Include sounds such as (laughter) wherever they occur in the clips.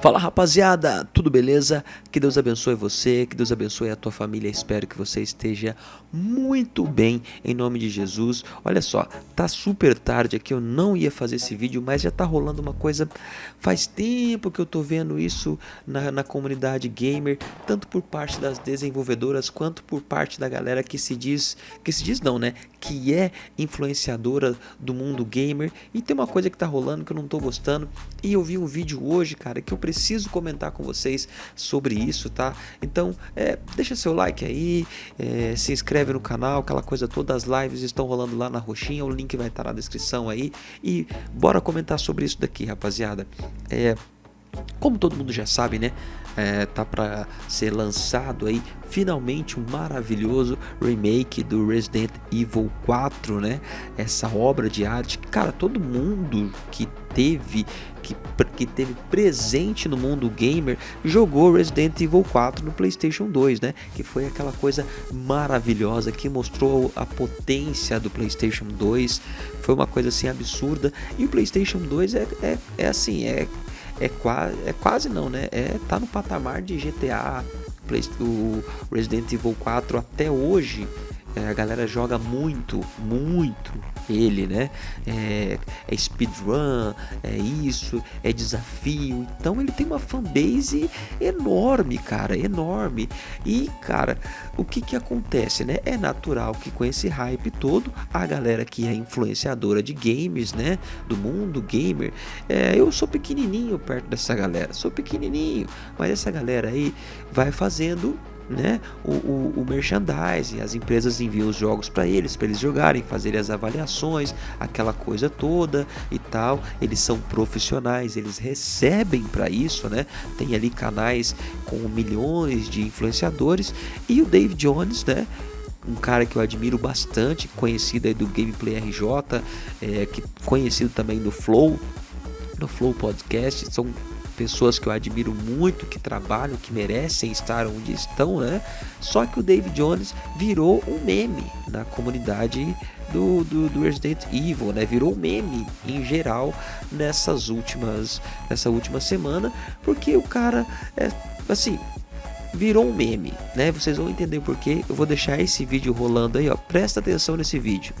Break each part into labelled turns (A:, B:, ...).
A: Fala rapaziada, tudo beleza? Que Deus abençoe você, que Deus abençoe a tua família. Espero que você esteja muito bem em nome de Jesus. Olha só, tá super tarde aqui, eu não ia fazer esse vídeo, mas já tá rolando uma coisa. Faz tempo que eu tô vendo isso na, na comunidade gamer, tanto por parte das desenvolvedoras quanto por parte da galera que se diz, que se diz não, né? Que é influenciadora do mundo gamer. E tem uma coisa que tá rolando que eu não tô gostando. E eu vi um vídeo hoje, cara, que eu preciso comentar com vocês sobre isso, tá? Então, é, deixa seu like aí, é, se inscreve no canal, aquela coisa toda, as lives estão rolando lá na roxinha, o link vai estar na descrição aí. E bora comentar sobre isso daqui, rapaziada. É, como todo mundo já sabe, né? É, tá para ser lançado aí finalmente um maravilhoso remake do Resident Evil 4, né? Essa obra de arte, cara, todo mundo que teve que, que teve presente no mundo gamer jogou Resident Evil 4 no PlayStation 2, né? Que foi aquela coisa maravilhosa que mostrou a potência do PlayStation 2. Foi uma coisa assim absurda. E o PlayStation 2 é, é, é assim, é é quase, é quase não, né? É tá no patamar de GTA, o Resident Evil 4 até hoje a galera joga muito, muito ele, né? É, é speedrun, é isso, é desafio. Então ele tem uma fanbase enorme, cara, enorme. E, cara, o que que acontece, né? É natural que com esse hype todo, a galera que é influenciadora de games, né? Do mundo gamer, é, eu sou pequenininho perto dessa galera, sou pequenininho, mas essa galera aí vai fazendo né, o, o, o merchandising, as empresas enviam os jogos para eles, para eles jogarem, fazerem as avaliações, aquela coisa toda e tal. Eles são profissionais, eles recebem para isso, né? Tem ali canais com milhões de influenciadores e o Dave Jones, né? um cara que eu admiro bastante, conhecido aí do Gameplay RJ, é, que conhecido também no Flow, no Flow Podcast, são pessoas que eu admiro muito, que trabalham, que merecem estar onde estão, né? Só que o David Jones virou um meme na comunidade do, do, do, Resident Evil, né? Virou meme em geral nessas últimas, nessa última semana, porque o cara é assim virou um meme, né? Vocês vão entender porque. Eu vou deixar esse vídeo rolando aí, ó. Presta atenção nesse vídeo.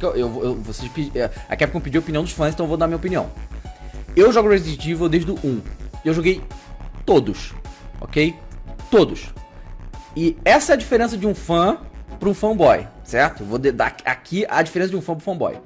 B: Eu, eu, eu, vocês, é, a Capcom pediu a opinião dos fãs, então eu vou dar minha opinião. Eu jogo Resident Evil desde o 1. Eu joguei todos, ok? Todos. E essa é a diferença de um fã para um fanboy, certo? Vou dar aqui a diferença de um fã para um fanboy.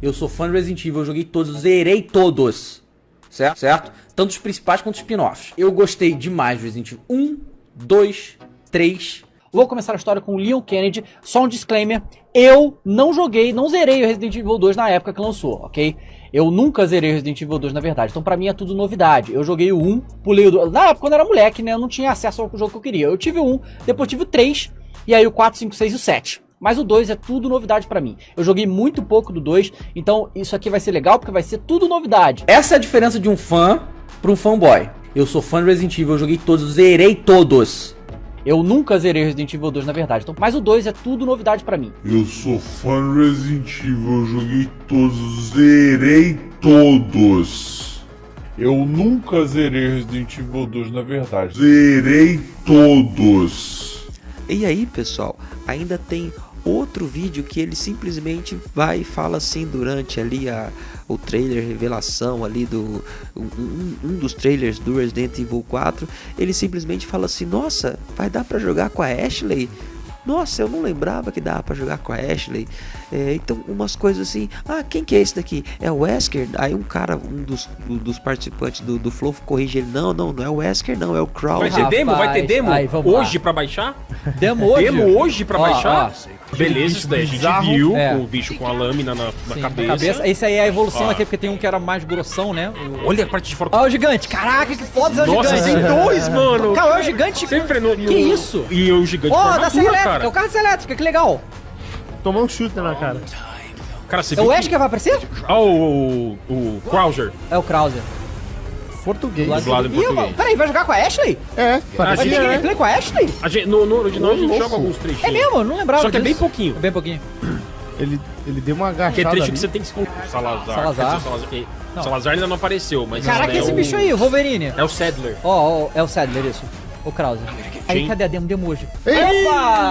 B: Eu sou fã de Resident Evil, eu joguei todos, zerei todos, certo? certo? Tanto os principais quanto os spin-offs. Eu gostei demais de Resident Evil 1, 2, 3. Vou começar a história com o Leon Kennedy. Só um disclaimer: eu não joguei, não zerei o Resident Evil 2 na época que lançou, ok? Eu nunca zerei Resident Evil 2, na verdade. Então, pra mim, é tudo novidade. Eu joguei o 1, pulei o 2. Na época, quando eu era moleque, né? Eu não tinha acesso ao jogo que eu queria. Eu tive o 1, depois tive o 3, e aí o 4, 5, 6 e o 7. Mas o 2 é tudo novidade para mim. Eu joguei muito pouco do 2, então isso aqui vai ser legal porque vai ser tudo novidade. Essa é a diferença de um fã para um fanboy. Eu sou fã de Resident Evil, eu joguei todos, zerei todos. Eu nunca zerei Resident Evil 2, na verdade. Então, mas o 2 é tudo novidade para mim.
C: Eu sou fã de Resident Evil, eu joguei todos, zerei todos. Eu nunca zerei Resident Evil 2, na verdade. Zerei todos.
A: E aí, pessoal, ainda tem outro vídeo que ele simplesmente vai e fala assim durante ali a, o trailer revelação ali do um, um, dos trailers do Resident Evil 4 ele simplesmente fala assim nossa vai dar para jogar com a Ashley nossa, eu não lembrava que dava para jogar com a Ashley. É, então, umas coisas assim. Ah, quem que é esse daqui? É o Wesker? Aí um cara, um dos, dos participantes do, do Flow corrige ele. Não, não, não é o Wesker, não, é o Krauser.
D: Vai ter demo? Vai ter demo? Aí, hoje para baixar? Demo hoje? Demo hoje para baixar? Ó, Beleza, isso daí a gente viu é. o bicho com a lâmina na, na cabeça. cabeça.
B: Esse aí é a evolução aqui, porque tem um que era mais grossão, né?
D: O... Olha a parte de fora.
B: Olha o gigante. Caraca, que foda é o gigante.
D: Nossa, tem dois, mano.
B: Cara, é o gigante.
D: Sempre no, no...
B: Que isso?
D: E o gigante
B: Ó, oh, da serra elétrica. Cara. É o carro da serra elétrica, que legal.
E: Tomou um chute na cara.
B: Cara, você é o Wesker que vai aparecer?
D: Ah, o, o, o Krauser.
B: É o Krauser.
E: Português.
D: Dublado em português.
B: Peraí, vai jogar com a Ashley?
E: É,
B: vai ter gameplay né? com a Ashley?
D: A gente, no, no original a gente joga alguns trechinhos.
B: É mesmo? Não lembrava
D: Só que disso. é bem pouquinho. É
B: bem pouquinho.
E: Ele, ele deu uma agachada
D: Que é trecho
E: ali.
D: que você tem que se Salazar.
F: Salazar. Não.
D: Salazar ainda não apareceu, mas.
F: Caraca,
D: é
F: esse
D: o-
F: bicho aí, o Wolverine.
D: É o Sadler.
F: Ó, ó, é o Sadler, isso. O Krause. Aí, cadê a demo? Demo hoje.
E: Ei!
D: Ah,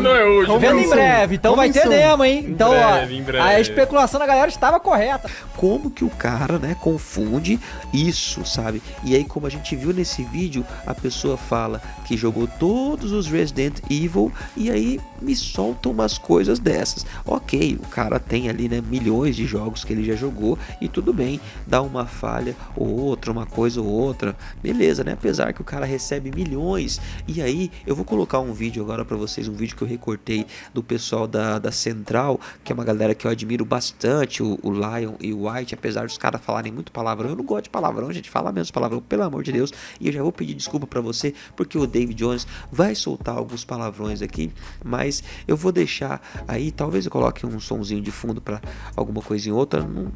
D: não é hoje.
E: Como
F: Vendo em breve, então
E: Como
F: vai ter demo, hein?
D: Em
F: Então,
D: breve,
F: ó,
D: em breve.
F: a especulação da galera estava correta.
A: como que o cara, né, confunde isso, sabe? E aí, como a gente viu nesse vídeo, a pessoa fala que jogou todos os Resident Evil e aí me soltam umas coisas dessas. Ok, o cara tem ali, né, milhões de jogos que ele já jogou e tudo bem, dá uma falha ou outra, uma coisa ou outra, beleza, né? Apesar que o cara recebe milhões. E aí, eu vou colocar um vídeo agora pra vocês, um vídeo que eu recortei do pessoal da, da Central, que é uma galera que eu admiro bastante, o, o Lion e o White, apesar dos caras falarem muito palavrão, eu não gosto de palavrão, gente, fala menos palavrão, pelo amor de Deus. E eu já vou pedir desculpa pra você, porque o David Jones vai soltar alguns palavrões aqui, mas eu vou deixar aí, talvez eu coloque um sonzinho de fundo pra alguma coisa em outra, não-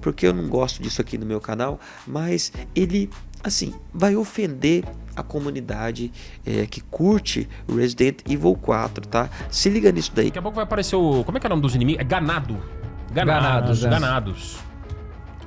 A: porque eu não gosto disso aqui no meu canal, mas ele assim, vai ofender a comunidade é, que curte Resident Evil 4, tá? Se liga nisso daí.
D: Daqui a pouco vai aparecer o. Como é que é o nome dos inimigos? É Ganado.
G: Ganados,
D: Ganados.
G: é.
D: Ganados.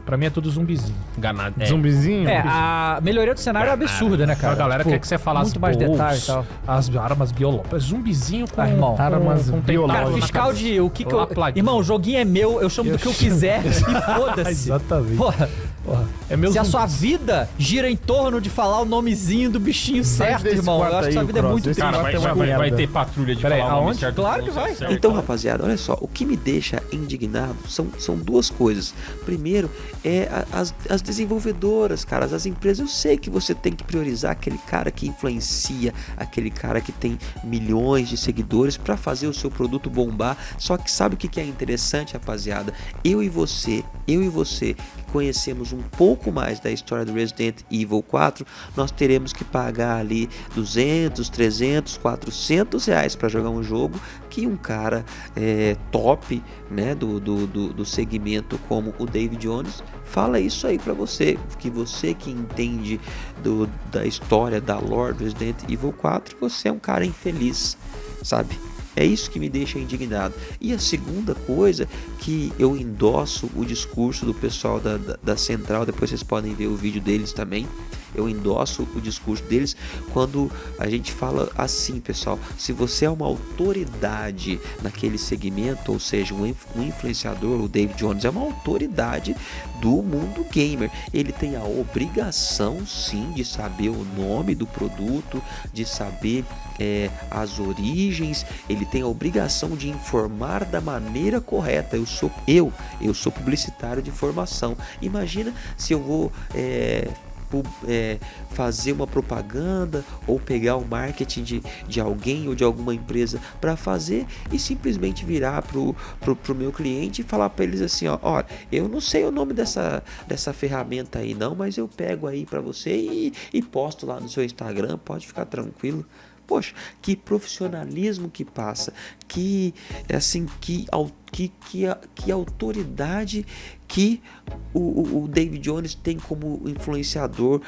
G: Pra mim é tudo zumbizinho.
D: Ganado. É.
E: Zumbizinho?
F: É, a melhoria do cenário é absurda, né, cara?
G: a galera
F: Tipo,
G: quer que você falasse
F: muito mais
G: bolsos,
F: detalhe e tal.
G: As armas biológicas. Zumbizinho com,
F: Ah, irmão.
G: com,
E: Armas
G: com
E: biológicas.
F: Cara, fiscal de o que que eu... Irmão, o joguinho é meu, eu chamo do
G: Eu
F: que eu quiser e foda-se. (laughs)
G: Exatamente.
F: Porra,
G: Porra, é meu
F: se a
G: zumbi-
F: sua vida gira em torno de falar o nomezinho do bichinho certo, irmão, eu acho que
E: aí,
F: sua vida é
E: Cross,
F: muito
E: esse
F: triste.
D: Cara, vai, vai, vai
E: merda.
D: ter patrulha de
G: Pera aí,
D: falar o nome
G: aonde?
D: certo.
F: Claro que
D: não
F: vai.
D: certo.
A: Então, rapaziada, olha só, o que me deixa indignado são, são duas coisas. Primeiro, é a- as, as desenvolvedoras, cara, as empresas. Eu sei que você tem que priorizar aquele cara que influencia, aquele cara que tem milhões de seguidores para fazer o seu produto bombar. Só que sabe o que que é interessante, rapaziada? Eu e você, eu e você que conhecemos um pouco mais da história do Resident Evil 4, nós teremos que pagar ali 200, 300, 400 reais para jogar um jogo que um cara é, top né, do, do, do, do segmento como o David Jones fala isso aí para você, que você que entende do, da história da lore do Resident Evil 4, você é um cara infeliz, sabe? É isso que me deixa indignado. E a segunda coisa que eu endosso o discurso do pessoal da, da, da Central, depois vocês podem ver o vídeo deles também. Eu endosso o discurso deles quando a gente fala assim, pessoal. Se você é uma autoridade naquele segmento, ou seja, um, inf- influenciador, o David Jones é uma autoridade do mundo gamer. Ele tem a obrigação, sim, de saber o nome do produto, de saber é, as origens. Ele tem a obrigação de informar da maneira correta. Eu sou eu, eu sou publicitário de formação. Imagina se eu vou é, é, fazer uma propaganda ou pegar o marketing de, de alguém ou de alguma empresa para fazer e simplesmente virar pro, pro, pro meu cliente e falar para eles assim, ó, olha, eu não sei o nome dessa, dessa ferramenta aí não, mas eu pego aí para você e, e posto lá no seu Instagram, pode ficar tranquilo. Poxa, que profissionalismo que passa, que assim, que, que, que, que autoridade que o, o- David Jones tem como influenciador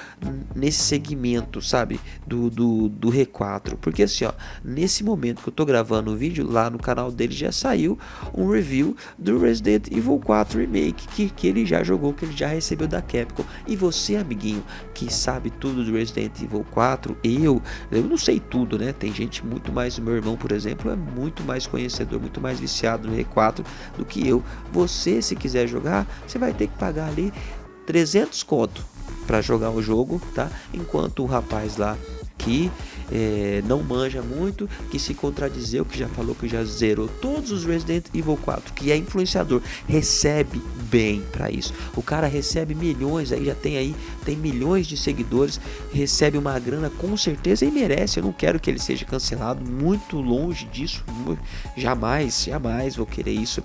A: nesse segmento, sabe? Do, do, do R4. Porque assim, ó, nesse momento que eu tô gravando o vídeo, lá no canal dele já saiu um review do Resident Evil 4 Remake, que, que ele já jogou, que ele já recebeu da Capcom. E você, amiguinho, que sabe tudo do Resident Evil 4, eu, eu não sei tudo, né? Tem gente muito mais, meu irmão, por exemplo, é muito mais conhecedor, muito mais viciado no R4 do que eu. Você, se quiser jogar, você vai ter que pagar ali 300 conto para jogar o jogo, tá? Enquanto o rapaz lá que eh, não manja muito, que se contradizeu, que já falou que já zerou todos os Resident Evil 4, que é influenciador, recebe bem para isso. O cara recebe milhões, aí já tem aí, tem milhões de seguidores, recebe uma grana com certeza e merece. Eu não quero que ele seja cancelado, muito longe disso, jamais, jamais vou querer isso.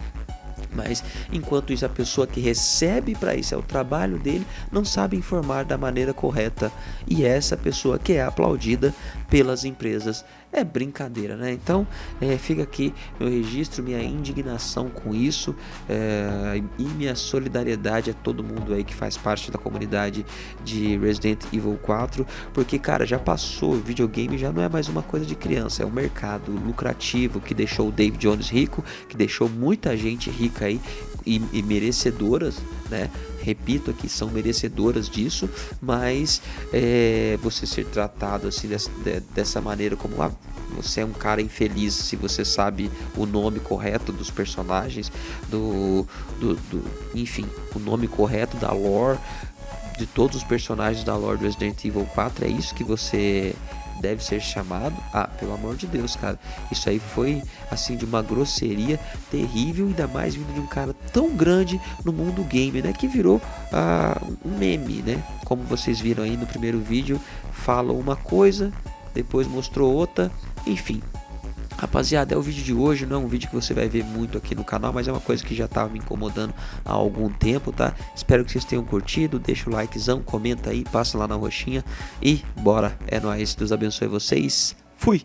A: Mas enquanto isso, a pessoa que recebe para isso é o trabalho dele, não sabe informar da maneira correta. E essa pessoa que é aplaudida pelas empresas é brincadeira, né? Então, é, fica aqui meu registro, minha indignação com isso é, e minha solidariedade a todo mundo aí que faz parte da comunidade de Resident Evil 4, porque, cara, já passou, videogame já não é mais uma coisa de criança, é um mercado lucrativo que deixou o Dave Jones rico, que deixou muita gente rica aí e, e merecedoras, né? Repito aqui, são merecedoras disso, mas é, você ser tratado assim dessa, dessa maneira como ah, você é um cara infeliz se você sabe o nome correto dos personagens, do, do, do enfim, o nome correto da lore de todos os personagens da lore do Resident Evil 4, é isso que você deve ser chamado. Ah, pelo amor de Deus, cara. Isso aí foi assim de uma grosseria terrível, ainda mais vindo de um cara tão grande no mundo game, né? Que virou ah, um meme, né? Como vocês viram aí no primeiro vídeo, falou uma coisa, depois mostrou outra, enfim. Rapaziada, é o vídeo de hoje, não é um vídeo que você vai ver muito aqui no canal, mas é uma coisa que já estava me incomodando há algum tempo, tá? Espero que vocês tenham curtido, deixa o likezão, comenta aí, passa lá na roxinha e bora, é nóis, Deus abençoe vocês, fui!